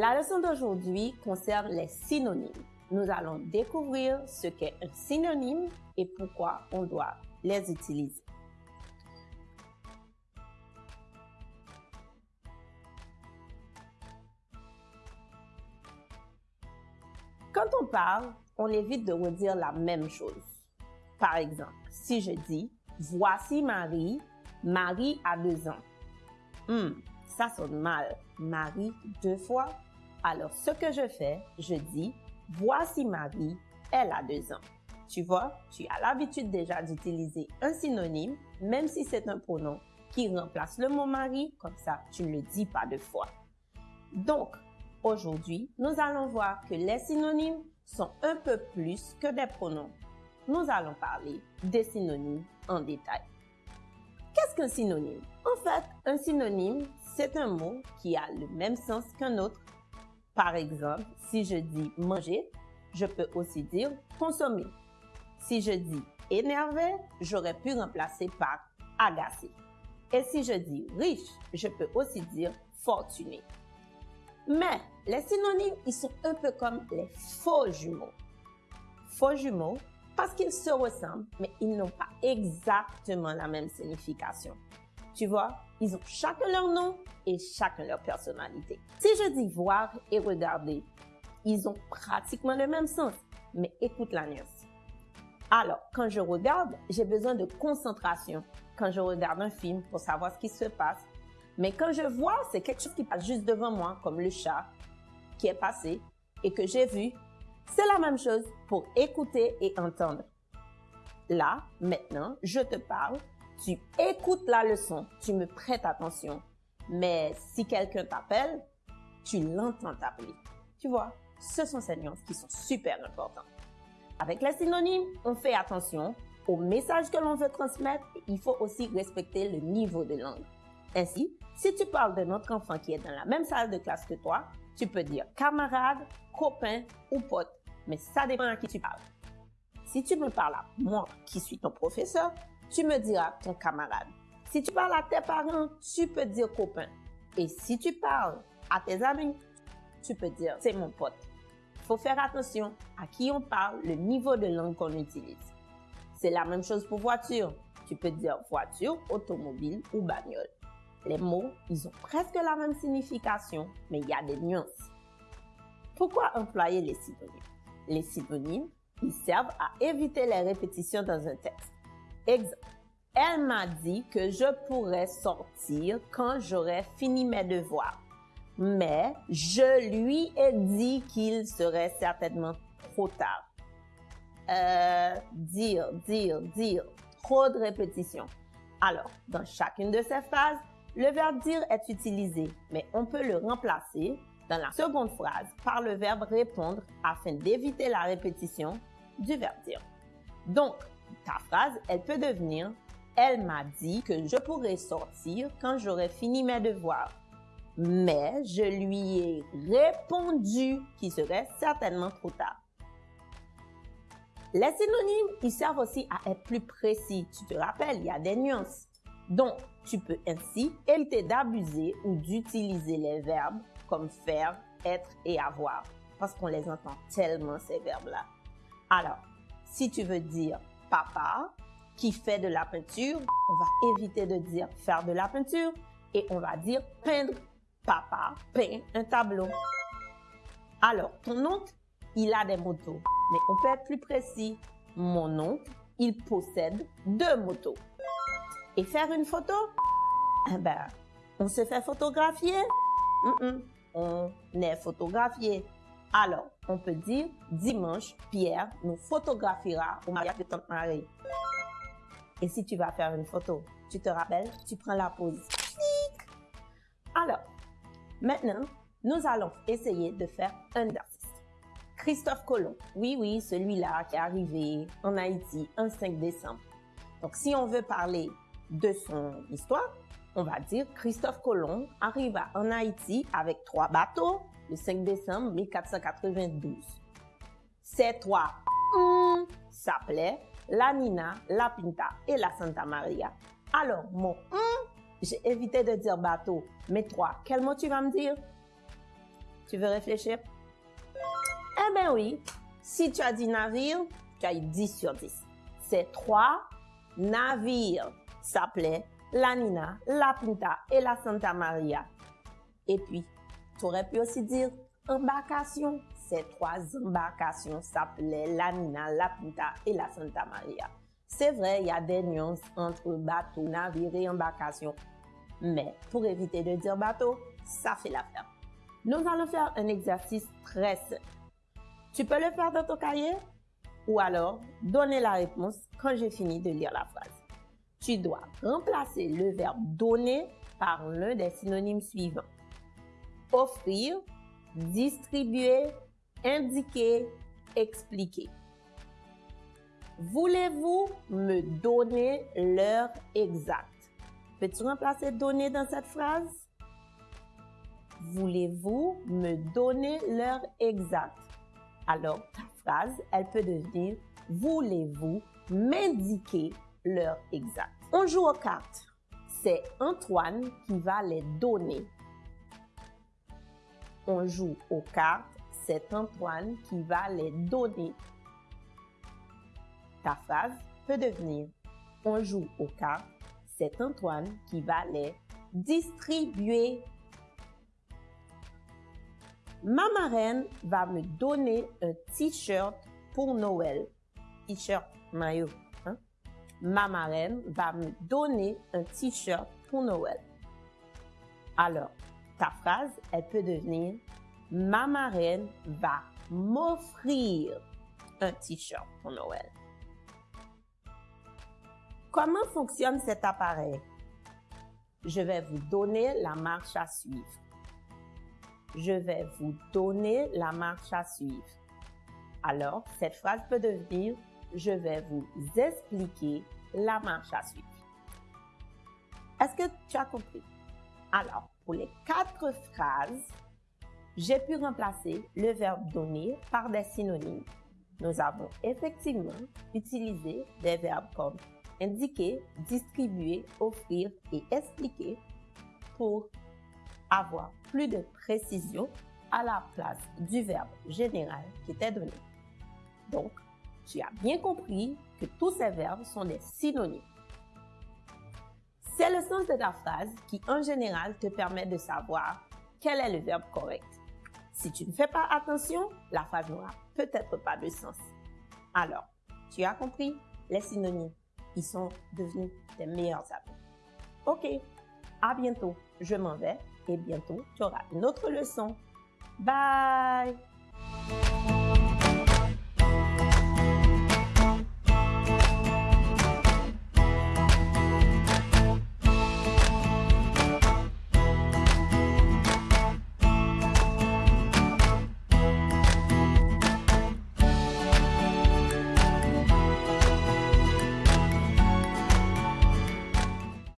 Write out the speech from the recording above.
La leçon d'aujourd'hui concerne les synonymes. Nous allons découvrir ce qu'est un synonyme et pourquoi on doit les utiliser. Quand on parle, on évite de redire la même chose. Par exemple, si je dis Voici Marie, Marie a deux ans. Hmm, ça sonne mal. Marie deux fois? Alors, ce que je fais, je dis Voici Marie, elle a deux ans. Tu vois, tu as l'habitude déjà d'utiliser un synonyme, même si c'est un pronom qui remplace le mot Marie, comme ça, tu ne le dis pas deux fois. Donc, aujourd'hui, nous allons voir que les synonymes sont un peu plus que des pronoms. Nous allons parler des synonymes en détail. Qu'est-ce qu'un synonyme? En fait, un synonyme, c'est un mot qui a le même sens qu'un autre. Par exemple, si je dis manger, je peux aussi dire consommer. Si je dis énervé, j'aurais pu remplacer par agacé. Et si je dis riche, je peux aussi dire fortuné. Mais les synonymes, ils sont un peu comme les faux jumeaux. Faux jumeaux parce qu'ils se ressemblent, mais ils n'ont pas exactement la même signification. Tu vois, ils ont chacun leur nom et chacun leur personnalité. Si je dis voir et regarder, ils ont pratiquement le même sens, mais écoute la nuance. Alors, quand je regarde, j'ai besoin de concentration. Quand je regarde un film pour savoir ce qui se passe. Mais quand je vois, c'est quelque chose qui passe juste devant moi, comme le chat qui est passé et que j'ai vu. C'est la même chose pour écouter et entendre. Là, maintenant, je te parle, tu écoutes la leçon, tu me prêtes attention. Mais si quelqu'un t'appelle, tu l'entends t'appeler. Tu vois, ce sont ces nuances qui sont super importantes. Avec les synonymes, on fait attention au message que l'on veut transmettre. Il faut aussi respecter le niveau de langue. Ainsi, si tu parles de notre enfant qui est dans la même salle de classe que toi, tu peux dire camarade, copain ou pote, mais ça dépend à qui tu parles. Si tu me parles à moi, qui suis ton professeur, tu me diras ton camarade. Si tu parles à tes parents, tu peux dire copain. Et si tu parles à tes amis, tu peux dire c'est mon pote. Il faut faire attention à qui on parle, le niveau de langue qu'on utilise. C'est la même chose pour voiture. Tu peux dire voiture, automobile ou bagnole. Les mots, ils ont presque la même signification, mais il y a des nuances. Pourquoi employer les synonymes? Les synonymes, ils servent à éviter les répétitions dans un texte. Elle m'a dit que je pourrais sortir quand j'aurais fini mes devoirs. Mais je lui ai dit qu'il serait certainement trop tard. Euh, dire, dire, dire. Trop de répétitions. Alors, dans chacune de ces phrases, le verbe dire est utilisé, mais on peut le remplacer dans la seconde phrase par le verbe répondre afin d'éviter la répétition du verbe dire. Donc, ta phrase, elle peut devenir Elle m'a dit que je pourrais sortir quand j'aurai fini mes devoirs. Mais je lui ai répondu qu'il serait certainement trop tard. Les synonymes, ils servent aussi à être plus précis. Tu te rappelles, il y a des nuances. Donc, tu peux ainsi éviter d'abuser ou d'utiliser les verbes comme faire, être et avoir, parce qu'on les entend tellement ces verbes-là. Alors, si tu veux dire papa qui fait de la peinture, on va éviter de dire faire de la peinture et on va dire peindre. Papa peint un tableau. Alors, ton oncle, il a des motos, mais on peut être plus précis. Mon oncle, il possède deux motos. Et faire une photo, eh ben, on se fait photographier. On est photographié. Alors, on peut dire dimanche, Pierre nous photographiera au mariage de Tante Marie. Et si tu vas faire une photo, tu te rappelles, tu prends la pose. Alors, maintenant, nous allons essayer de faire un exercice. Christophe Colomb, oui, oui, celui-là qui est arrivé en Haïti un 5 décembre. Donc, si on veut parler de son histoire, on va dire Christophe Colomb arriva en Haïti avec trois bateaux le 5 décembre 1492. Ces trois hum, s'appelaient la Nina, la Pinta et la Santa Maria. Alors, mon hum, j'ai évité de dire bateau, mais trois, quel mot tu vas me dire? Tu veux réfléchir? Eh bien oui, si tu as dit navire, tu as eu 10 sur 10. Ces trois navires s'appelaient la Nina, la Pinta et la Santa Maria. Et puis, tu aurais pu aussi dire embarcation. Ces trois embarcations s'appelaient la Nina, la Pinta et la Santa Maria. C'est vrai, il y a des nuances entre bateau, navire et embarcation. Mais pour éviter de dire bateau, ça fait l'affaire. Nous allons faire un exercice très simple. Tu peux le faire dans ton cahier ou alors donner la réponse quand j'ai fini de lire la phrase. Tu dois remplacer le verbe donner par l'un des synonymes suivants. Offrir, distribuer, indiquer, expliquer. Voulez-vous me donner l'heure exacte? Peux-tu remplacer donner dans cette phrase? Voulez-vous me donner l'heure exacte? Alors, ta phrase, elle peut devenir Voulez-vous m'indiquer l'heure exacte? On joue aux cartes. C'est Antoine qui va les donner. On joue aux cartes. C'est Antoine qui va les donner. Ta phrase peut devenir On joue aux cartes. C'est Antoine qui va les distribuer. Ma marraine va me donner un t-shirt pour Noël. T-shirt, maillot. Hein? Ma marraine va me donner un t-shirt pour Noël. Alors, ta phrase, elle peut devenir Ma marraine va m'offrir un t-shirt pour Noël. Comment fonctionne cet appareil? Je vais vous donner la marche à suivre. Je vais vous donner la marche à suivre. Alors, cette phrase peut devenir Je vais vous expliquer la marche à suivre. Est-ce que tu as compris? Alors, pour les quatre phrases, j'ai pu remplacer le verbe donner par des synonymes. Nous avons effectivement utilisé des verbes comme indiquer, distribuer, offrir et expliquer pour avoir plus de précision à la place du verbe général qui était donné. Donc, tu as bien compris que tous ces verbes sont des synonymes. C'est le sens de ta phrase qui, en général, te permet de savoir quel est le verbe correct. Si tu ne fais pas attention, la phrase n'aura peut-être pas de sens. Alors, tu as compris les synonymes. Ils sont devenus tes meilleurs amis. Ok, à bientôt. Je m'en vais et bientôt tu auras une autre leçon. Bye!